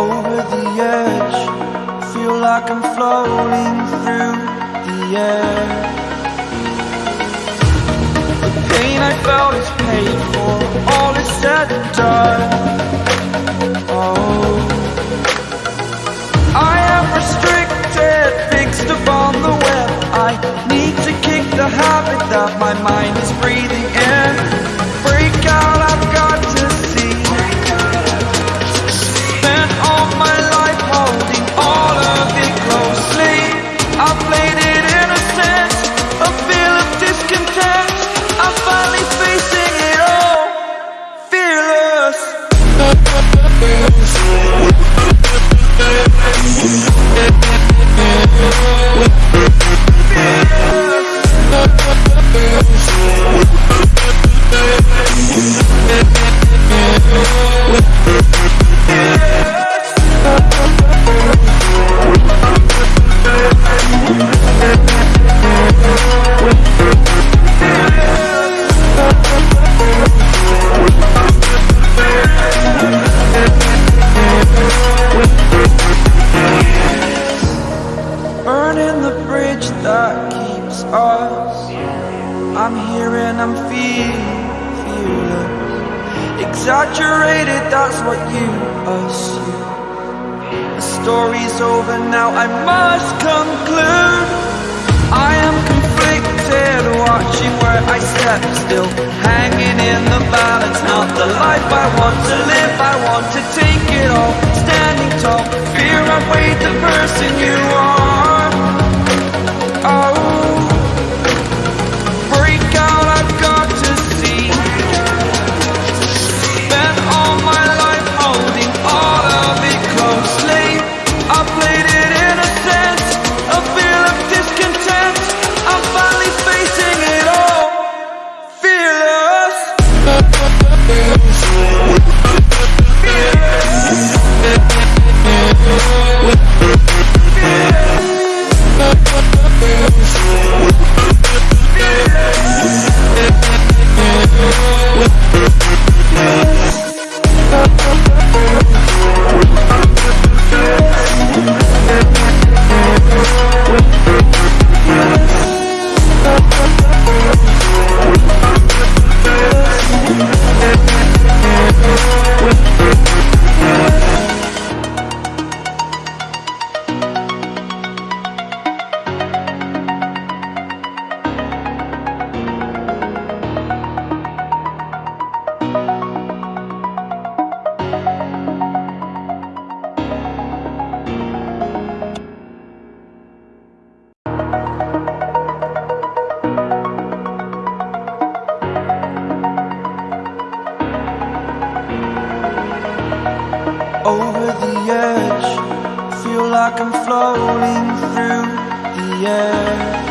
over the edge. Feel like I'm floating through the air. The pain I felt is paid for. All is said and done. Oh. I am restricted Fixed upon the web. I need to kick the habit That my mind is breathing in. Burning that keeps us. I'm here and I'm feeling, feeling Exaggerated, that's what you assume. The story's over now, I must conclude. I am conflicted, watching where I step still. Hanging in the balance, not the life I want to live. I want to take it all, standing tall. Fear I've weighed the person you are edge. Feel like I'm floating through the air.